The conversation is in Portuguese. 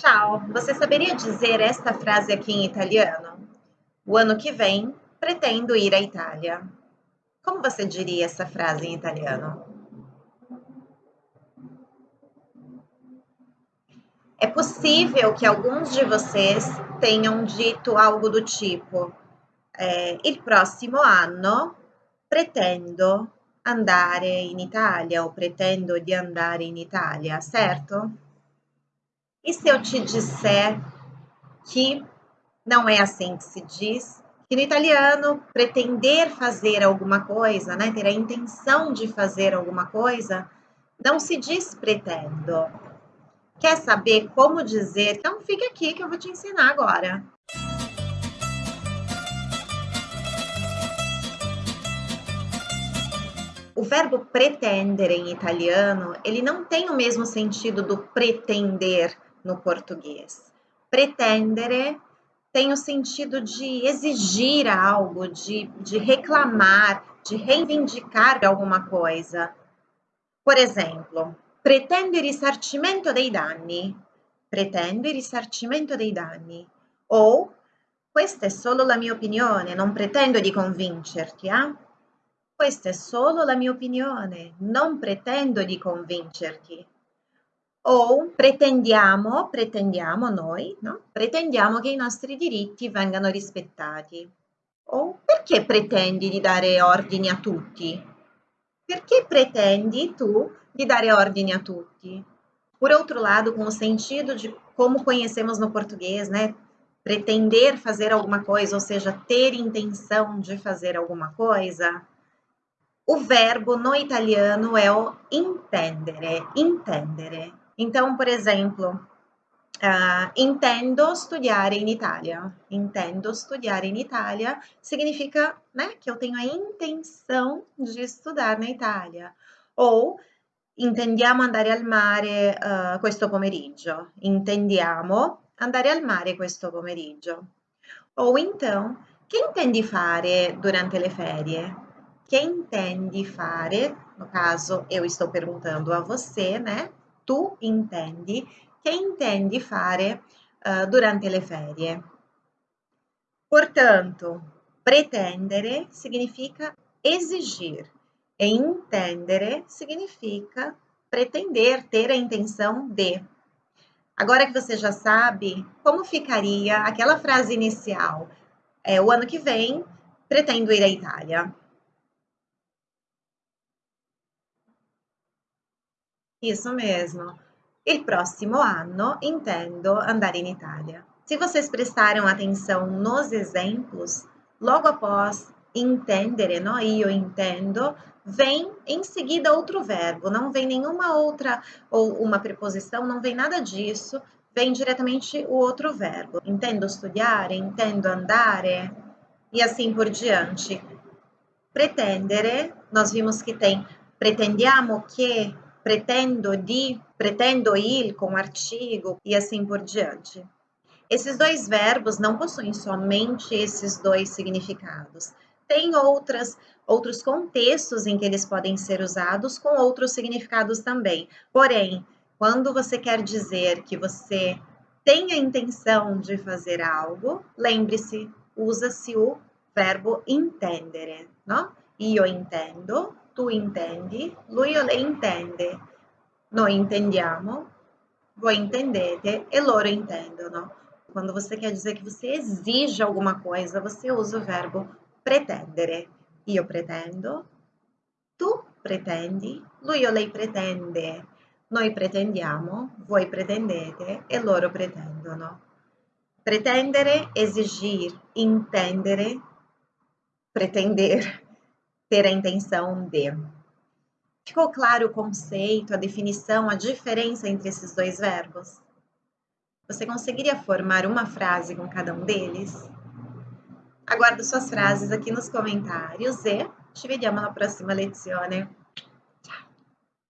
Ciao, você saberia dizer esta frase aqui em italiano? O ano que vem, pretendo ir à Itália. Como você diria essa frase em italiano? É possível que alguns de vocês tenham dito algo do tipo: eh, il prossimo anno pretendo andare in Italia ou pretendo di andare in Italia, certo? E se eu te disser que não é assim que se diz, que no italiano pretender fazer alguma coisa, né, ter a intenção de fazer alguma coisa, não se diz pretendo. Quer saber como dizer? Então fica aqui que eu vou te ensinar agora. O verbo pretendere em italiano, ele não tem o mesmo sentido do pretender no português. Pretendere tem o sentido de exigir algo, de, de reclamar, de reivindicar alguma coisa. Por exemplo, pretendo il risarcimento dei danni. Pretendo risarcimento dei danni. Ou questa è solo la mia opinione, non pretendo di convincerti, eh? Questa è solo la mia opinione, non pretendo di convincerti. O pretendiamo, pretendiamo noi, no? Pretendiamo che i nostri diritti vengano rispettati. O perché pretendi di dare ordini a tutti? Perché pretendi tu di dare ordini a tutti? Por outro lado, com o sentido de como conhecemos no português, né? Pretender fazer alguma coisa, ou seja, ter intenção de fazer alguma coisa, o verbo no italiano é o intendere, intendere. Então, por exemplo, uh, intendo studiare in Itália. Intendo studiare in Itália significa né, que eu tenho a intenção de estudar na Itália. Ou intendiamo andare al mare uh, questo pomeriggio. Intendiamo andare al mare questo pomeriggio. Ou então, che intendi fare durante le ferie? Che intendi fare? No caso, eu estou perguntando a você, né? Tu intendi, che intendi fare uh, durante le ferie. Portanto, pretendere significa exigir e intendere significa pretender, ter a intenção de. Agora que você já sabe, como ficaria aquela frase inicial? É, o ano que vem, pretendo ir à Itália. Isso mesmo. Il prossimo anno intendo andare in Itália. Se vocês prestaram atenção nos exemplos, logo após intendere, no? io intendo, vem em seguida outro verbo, não vem nenhuma outra ou uma preposição, não vem nada disso, vem diretamente o outro verbo. Intendo studiare, intendo andare e assim por diante. Pretendere, nós vimos que tem pretendiamo che pretendo de, pretendo ir com artigo e assim por diante. Esses dois verbos não possuem somente esses dois significados. Tem outras, outros contextos em que eles podem ser usados com outros significados também. Porém, quando você quer dizer que você tem a intenção de fazer algo, lembre-se, usa-se o verbo intendere, não? Io intendo, tu intendi, lui o lei intende, noi intendiamo, voi intendete e loro intendono. Quando você quer dizer que você exige alguma coisa, você usa o verbo pretendere. Io pretendo, tu pretendi, lui o lei pretende, noi pretendiamo, voi pretendete e loro pretendono. Pretendere, exigir, intendere, pretender ter a intenção de. Ficou claro o conceito, a definição, a diferença entre esses dois verbos? Você conseguiria formar uma frase com cada um deles? Aguardo suas frases aqui nos comentários e ci vediamo alla prossima lezione.